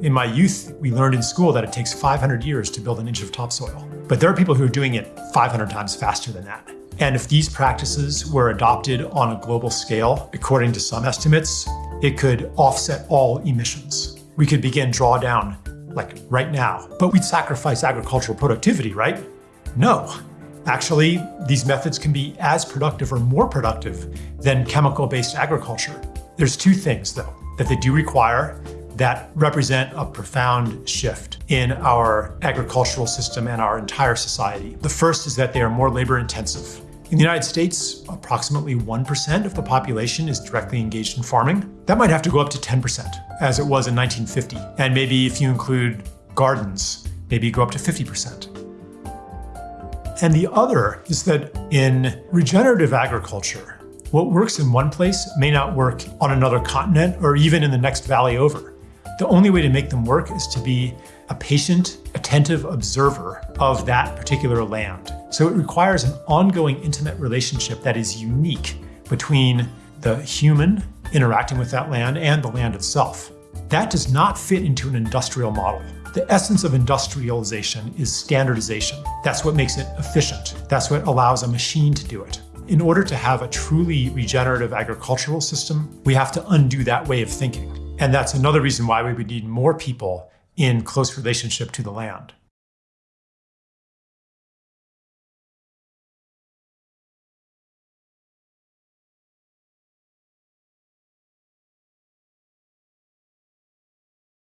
In my youth, we learned in school that it takes 500 years to build an inch of topsoil. But there are people who are doing it 500 times faster than that. And if these practices were adopted on a global scale, according to some estimates, it could offset all emissions. We could begin drawdown like right now, but we'd sacrifice agricultural productivity, right? No. Actually, these methods can be as productive or more productive than chemical-based agriculture. There's two things, though, that they do require that represent a profound shift in our agricultural system and our entire society. The first is that they are more labor intensive. In the United States, approximately 1% of the population is directly engaged in farming. That might have to go up to 10%, as it was in 1950. And maybe if you include gardens, maybe go up to 50%. And the other is that in regenerative agriculture, what works in one place may not work on another continent or even in the next valley over. The only way to make them work is to be a patient, attentive observer of that particular land. So it requires an ongoing intimate relationship that is unique between the human interacting with that land and the land itself. That does not fit into an industrial model. The essence of industrialization is standardization. That's what makes it efficient. That's what allows a machine to do it. In order to have a truly regenerative agricultural system, we have to undo that way of thinking. And that's another reason why we would need more people in close relationship to the land.